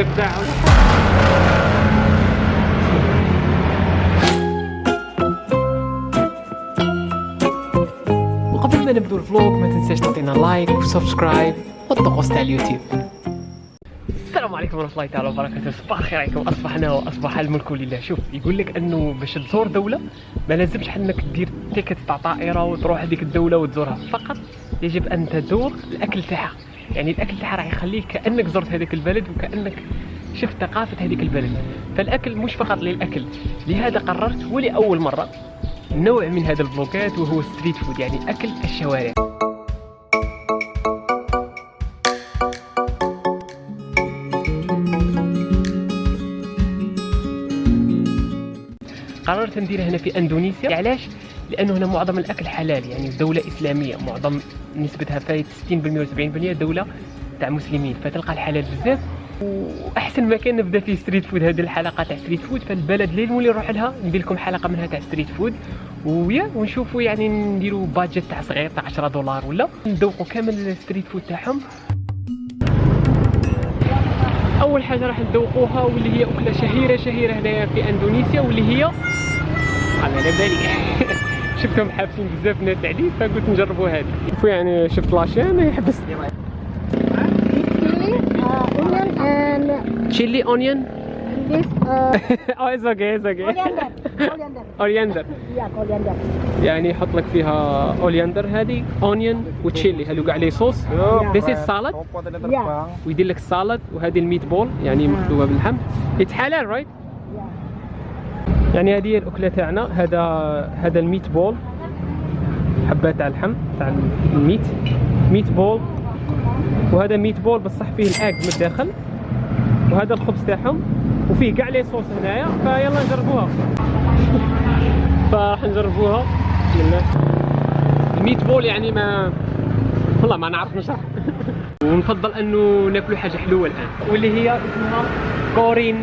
ال vlog بتاعهم وقبل ما نبدو ال vlog ما تنساش تعطينا like و subscribe والطقوس تاع اليوتيوب. السلام عليكم ورحمة الله تعالى وبركاته. صباح الخير عليكم. أصبحنا وأصبح الملك لله. شوف يقول لك أنه باش تزور دولة ما لازمش إنك دير ticket تاع طائرة وتروح هذيك الدولة وتزورها. فقط يجب أن تزور الأكل تاعها. يعني الأكل تاعها راح يخليك كأنك زرت هذيك البلد وكأنك شفت ثقافة هذيك البلد. فالأكل مش فقط للأكل. لهذا قررت ولأول مرة نوع من هذا vlog ات وهو street food يعني أكل الشوارع. قررت نديرها هنا في أندونيسيا. علاش؟ لأنه هنا معظم الأكل حلال يعني دولة إسلامية معظم نسبتها فايت 60% و 70% دولة تاع مسلمين. فتلقى الحلال بزاف. وأحسن مكان نبدا فيه street food هذه الحلقة تاع street food فالبلد اللي نولي نروح لها ندير لكم حلقة منها تاع street food ويا ونشوفوا يعني نديروا budget تاع صغير تاع 10 دولار ولا. نذوقوا كامل ال street food تاعهم. أول حاجة راح نذوقوها واللي هي أكلة شهيرة شهيرة هنايا في إندونيسيا واللي هي على بالي شفتهم حابسين بزاف ناس عليه فقلت نجربوا هذه شوفوا يعني شفت la chaîne يحبس chili, uh, onion, and chili onion this uh, آه it's okay it's okay coriander. Coriander. coriander Yeah, coriander. يعني يحط لك فيها coriander هذه onion و chili هذو قاع les sauces is salad Yeah. ويدير لك ال salad وهذه ال meatball يعني مخلوطة باللحم it's حلال right. يعني هذه هي الأكلة تاعنا. هذا هذا ال meatball. حبات تاع اللحم تاع ال meat. meatball. وهذا meatball بصح فيه الاج من الداخل. وهذا الخبز تاعهم. وفيه كاع les sauces هنايا. فيلا نجربوها. فراح نجربوها. بسم الله ال meatball يعني ما والله ما نعرف نشرح. ونفضل أنه ناكلوا حاجة حلوة الآن. واللي هي اسمها كورين.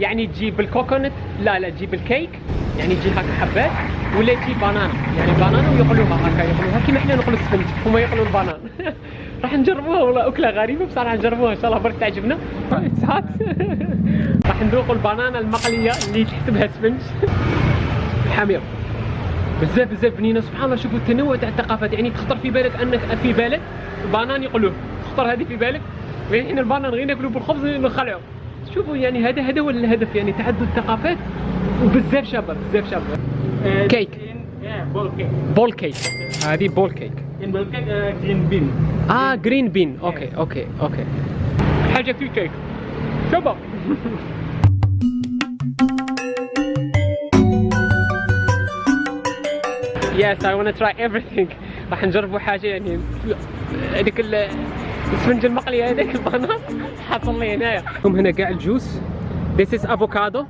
يعني تجيب الكوكونات لا لا تجيب الكيك يعني تجي هكا حبات ولا تجيب بانانا. يعني بانانا ويقلوها هكا يقلوها. كيما إحنا نقلوا السفنج هما يقلوا البانان. راح نجربوها والله أكلة غريبة بصح راح نجربوها إن شاء الله برك تعجبنا. راح نذوقوا البانانا المقلية اللي تحسبها سفنج حاميه بزاف بزاف بنينة سبحان الله. شوفوا التنوع تاع الثقافات. يعني تخطر في بالك أنك في بالك banane يقلوه. تخطر هذه في بالك. يعني ال banane غير ناكلوه بالخبز نخلعه شوفوا يعني هذا هذا هو الهدف يعني تعدد الثقافات. وبزاف شابة بزاف شابة. cake. ball cake. ball cake. هذه ball cake. uh, green bean. آه green bean okay okay okay حاجة في كيك. شابة. Yes, I want to try everything. راح نجربوا حاجة يعني. هذيك ال- السفنجة المقلية هذيك البنان حاصل لي هنايا. هم هنا كاع الجوس. This is avocado. Avocado.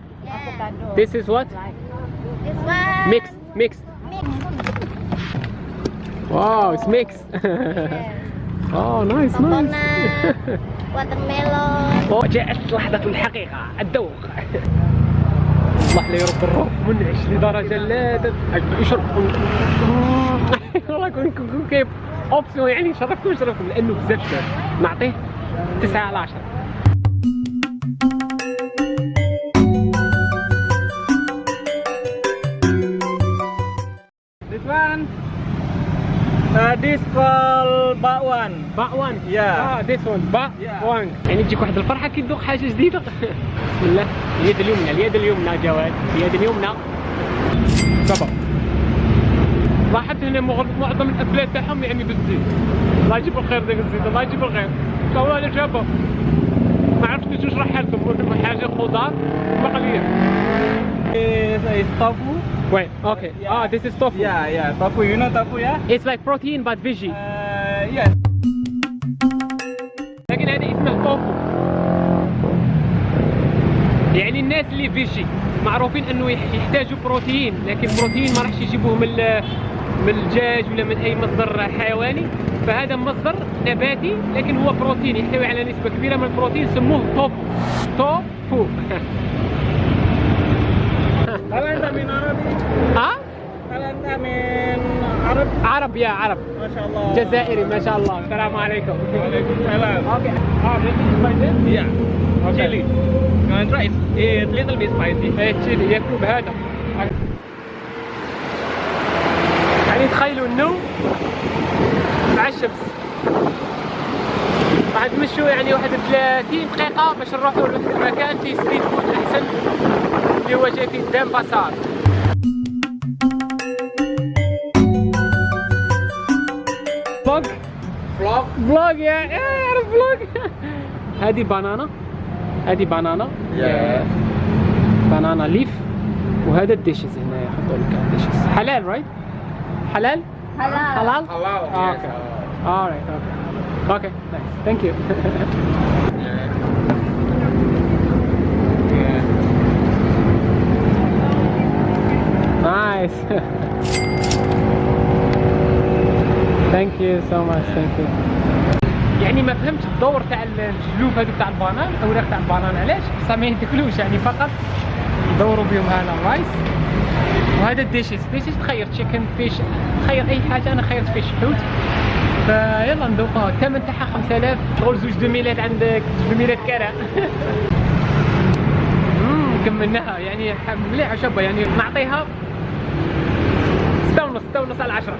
This is what? This one. Mixed. Mixed. Wow, it's mixed. oh, nice, nice. Watermelon. وجاءت لحظة الحقيقة الذوق الله لا يرد الروح منعش لدرجة لا تت- يشرب كون كيف؟ اوبسيون يعني شرفكم شرفكم لأنه بزاف شباب نعطيه تسعة على عشرة. This one. Uh, this called bakwan. باوان Yeah. آه ذيس ون Yeah. باوان يعني تجيك واحد الفرحة كي تذوق حاجة جديدة. بسم الله. اليد اليمنى اليد اليمنى جواد. اليد اليمنى. صبر مغ- معظم الاكلات تاعهم يعني بالزيت. الله يجيب الخير ذاك الزيت الله يجيب الخير. ان شاء الله شابه ما عرفت كيفاش نشرح لكم قلت حاجة خضار مقلية. Is tofu. وين أوكي آه this is tofu. Yeah, yeah, tofu. You know tofu, yeah? it's like protein but veggie. Uh, yes. لكن هذا اسمه توفو يعني الناس اللي فيجي معروفين أنه يح- يحتاجوا بروتين لكن بروتين ما راحش يجيبوه من من الدجاج ولا من أي مصدر حيواني فهذا مصدر نباتي لكن هو بروتين يحتوي على نسبة كبيرة من البروتين سموه توفو توفو Hal anda min Arabi? ها Hal anda min Arab? عرب يا عرب ما شاء الله. جزائري ما شاء الله السلام عليكم Waalaikumsalam. أوكي آه this is spicy Yeah. Okay. Chili. To try? It's, little bit spicy. إيه تشيلي ياكلوا بهذا يعني تخيلوا النوم مع الشمس. راح نمشوا يعني واحد 30 دقيقة باش نروحوا لمكان فيه ستريت فود أحسن اللي هو جاي فيه دام باسار. vlog Vlog. vlog يا يعرف vlog هذه banana. هذه banana. Yeah. banana leaf. وهذا ال dishes هنا يحطوا لك ال dishes. حلال right حلال؟ Halal. حلال Halal. آه، yes, okay halal. alright okay okay nice thank you Yeah. Yeah. nice thank you so much thank you يعني ما فهمتش الدور تاع الجلوب هذوك تاع ال banane الأوراق تاع ال banane علاش بصح ما يدخلوش يعني فقط يدوروا بهم هذا ال rice وهذا ال dishes dishes تخير chicken fish تخير أي حاجة أنا خيرت fish حوت. فيلا ندوقها الثمن تاعها 5000 تقول زوج دو ميلات عندك دو ميلات كرا. كملناها. يعني مليحة شابة يعني نعطيها. ستة ونص ستة ونص على عشرة.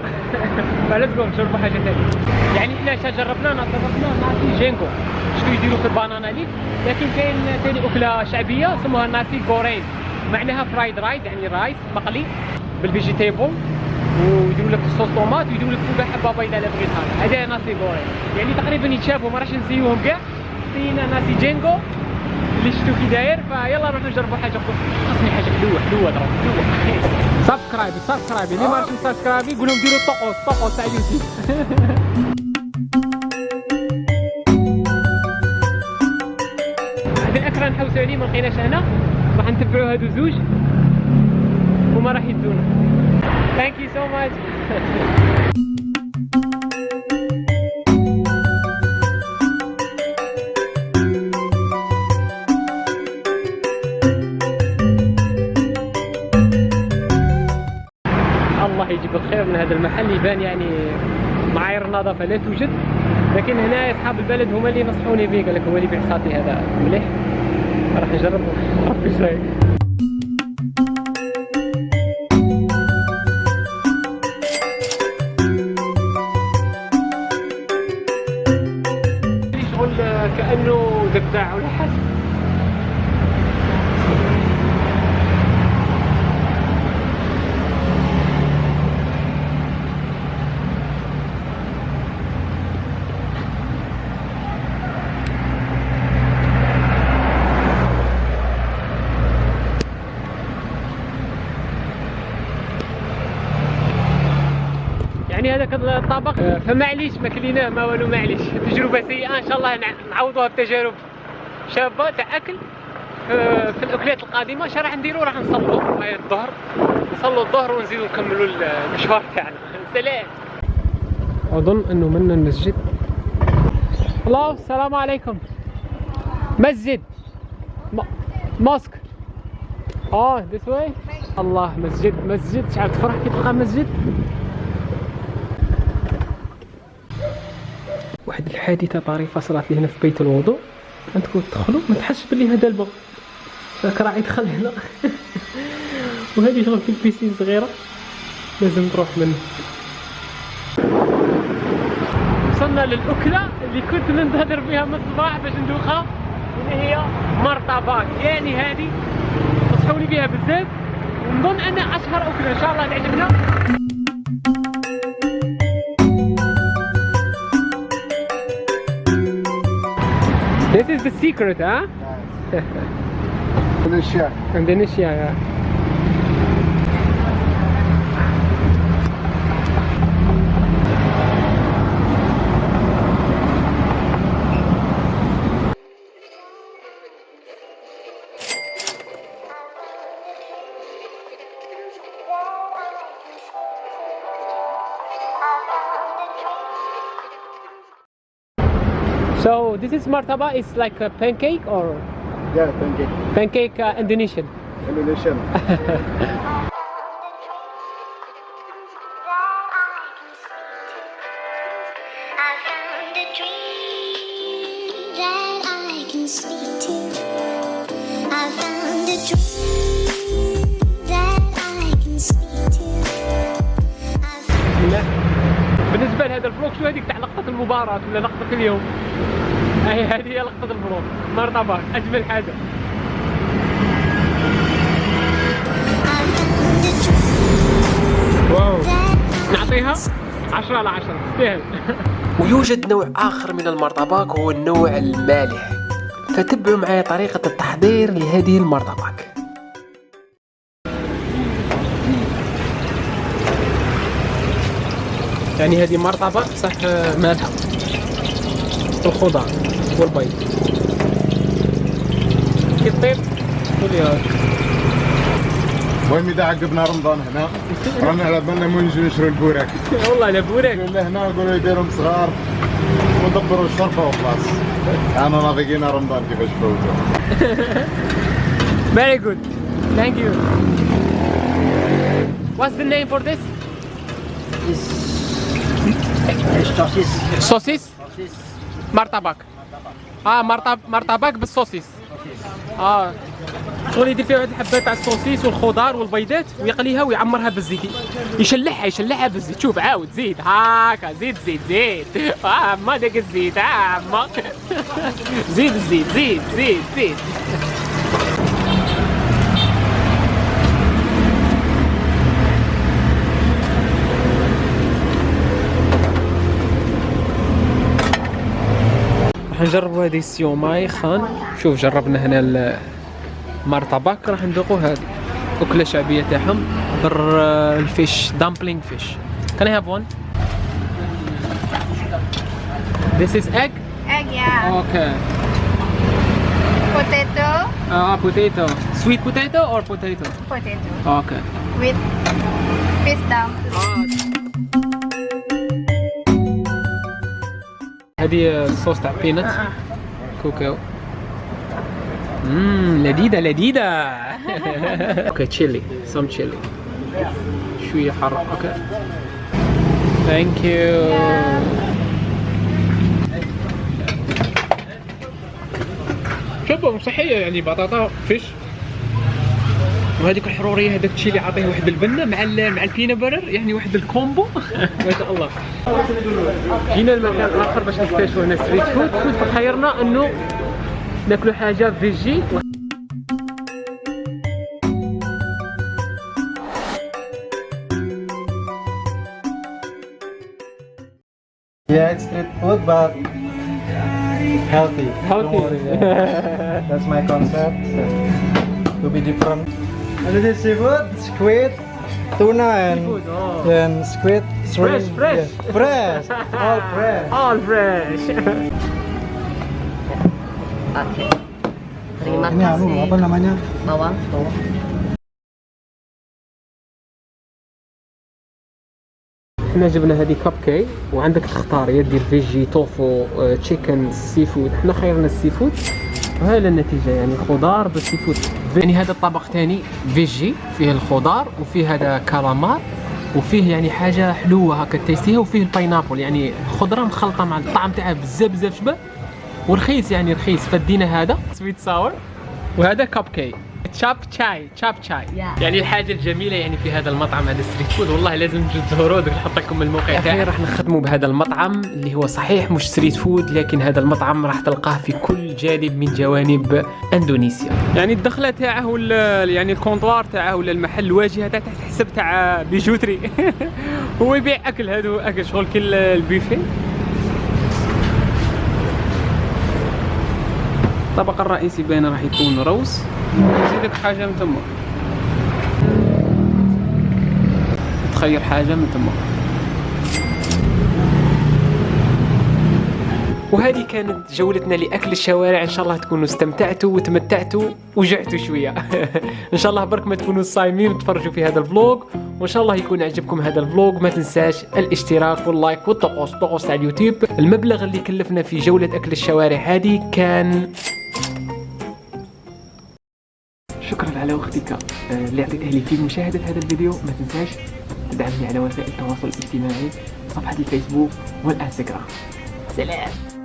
فلا تقول نجربوا حاجة ثانية يعني إحنا شا جربنا جربنا nasi jinggo. شتو يديروا في ال banana leaf لكن كاين ثاني أكلة شعبية اسمها nasi goreng معناها fried rice يعني rice مقلي بال vegetable ويديروا لك ال sauce tomate ويديروا لك فوقها بيضاء إلا بغيت هذا. nasi goreng يعني تقريبا يتشابهوا ما راحش نسيوهم كاع. فينا ناسي جينكو اللي شفتو كي داير فيلا نروحو نجربوا حاجة أخرى خاصني حاجة حلوة حلوة ضرب حلوة. سبسكرايب سبسكرايب اللي ما عرفش سبسكرايب قول لهم ديروا طقوس طقوس تاع اليوتيوب ما لقيناش هنا راح نتبعوا هادو زوج. وما راح يدونا. ثانك يو سو ماتش الله يجيب الخير من هذا المحل. يبان يعني معايير النظافة لا توجد. لكن هنا أصحاب البلد هما اللي نصحوني به قال لك هو اللي ساطي هذا مليح. راح نجربه ربي إيش هذاك الطبق فمعليش ما كليناه ما والو معليش. تجربة سيئة إن شاء الله نع- نعوضوها بتجارب شابة تاع اكل آه، في الأكلات القادمة شا راح نديرو راح نصلوا هاي الظهر. نصلوا الظهر ونزيدو نكملوا المشوار تاعنا. سلام. أظن أنه منا المسجد. الله السلام عليكم. مسجد. م- موسك آه this way. الله مسجد مسجد. شعب تفرح كي تلقى مسجد؟ واحد الحادثة طريفة صرات لي هنا في بيت الوضوء. عندكم تدخلوا ما تحسش باللي هذا الباب. راك راعي دخل هنا. وهذه شغل في البيسين صغيرة. لازم تروح منه. وصلنا للأكلة اللي كنت ننتظر فيها من الصباح باش ندوخها. اللي هي مرطبات يعني هذه. نصحوني بها بزاف. ونظن أن أشهر أكلة. إن شاء الله تعجبنا is the secret, huh? Indonesia. Indonesia, yeah. this is martaba. It's like a pancake or? Yeah, pancake. Pancake uh, Indonesian. Indonesian. بالنسبه لهذا الفلوق شو هذيك تاع المباراة ولا لقطة اليوم؟ هاي هذه هي لقطة الفلوق مرتبط أجمل حاجة. واو. نعطيها 10 على 10 تستاهل ويوجد نوع آخر من المرطباك هو النوع المالح. فتبعوا معي طريقة التحضير لهذه المرطباك. يعني هذه مرطبة صح مالحة الخضار والبيض كيف طيب؟ قولي هاك المهم إذا عقبنا رمضان هنا رانا على بالنا مو نجي نشرو البوراك والله بورك اللي هنا نقولوا يديرهم صغار ودبروا الشرفة وخلاص أنا نافقينا رمضان كيفاش فوتوا Very good. Thank you. What's the name for this? Sosis. Saucis? Sosis. مرطبك. آه مرطب مرطبك بالصوصيس. آه شغل يدير فيها واحد الحبة تاع الصوصيس والخضار والبيضات ويقليها ويعمرها بالزيت. يشلحها يشلحها بالزيت. شوف عاود زيد. هاكا زيد زيد زيد. آه ما داك الزيت آه ما زيد الزيت زيد زيد زيد. راح نجرب هذه السيوماي خان شوف جربنا هنا المرطبك راح ندوقوا هذه أكلة شعبية تاعهم بالفيش دامبلينغ فيش كان هاف وان This is egg? Egg, yeah. Okay. Potato. Ah, uh, potato. Sweet potato or potato? Potato. Okay. With fish هذه الصوص تاع peanut كوكاو. مم لذيذة لذيذة. okay chili some chili شوية حر okay. thank you شوفوا صحية يعني بطاطا fish وهذيك الحرورية هذاك تشيلي عطيه واحد البنه مع مع ال peanut butter يعني واحد ال combo ما شاء الله جينا المكان الآخر باش نكتشفوا هنا street food food فخيرنا إنه ناكلوا حاجة veggie Yeah, it's street food, but healthy. Healthy. That's my concept. To be different. And this is seafood, squid, tuna, and Seafood, oh. then squid, shrimp. Fresh, fresh. yeah. fresh, all fresh. all fresh Oke. Terima Ini kasih. apa namanya? Bawang. إحنا جبنا هذه كاب كي وعندك تختار يا دير فيجي توفو آه، تشيكن سي فود إحنا خيرنا السي فود وهاي النتيجة يعني خضار بال seafood يعني هذا الطبق ثاني veggie فيه الخضار وفيه هذا كالامار وفيه يعني حاجة حلوة هكا tasty ها وفيه ال pineapple يعني خضرة مخلطة مع الطعم تاعها بزاف بزاف شباب ورخيص يعني رخيص فدينا هذا sweet sour وهذا كاب كي تشاب شاي تشاب شاي Yeah. يعني الحاجة الجميلة يعني في هذا المطعم هذا street food والله لازم تجوا تزوروا دوك نحط لكم الموقع تاعي راح نخدموا بهذا المطعم اللي هو صحيح مش street food لكن هذا المطعم راح تلقاه في كل جانب من جوانب إندونيسيا. يعني الدخلة تاعه ولا يعني الكونطوار تاعه ولا المحل الواجهة تاعه تحت حسب تاع بيجوتري. هو يبيع أكل هذا أكل شغل كل البيفي الطبق الرئيسي بين راح يكون روز. نزيدك حاجة من تما تخير حاجة من تما وهذه كانت جولتنا لأكل الشوارع. إن شاء الله تكونوا استمتعتوا وتمتعتوا وجعتوا شوية. إن شاء الله برك ما تكونوا صايمين وتفرجوا في هذا ال vlog وإن شاء الله يكون عجبكم هذا ال vlog ما تنساش الاشتراك وال like والطقوس طقوس على اليوتيوب. المبلغ اللي كلفنا في جولة أكل الشوارع هذه كان على وقتك آه، اللي اعطيته لي في مشاهدة هذا الفيديو. ما تنساش تدعمني على وسائل التواصل الاجتماعي صفحة الفيسبوك والإنستغرام. سلام.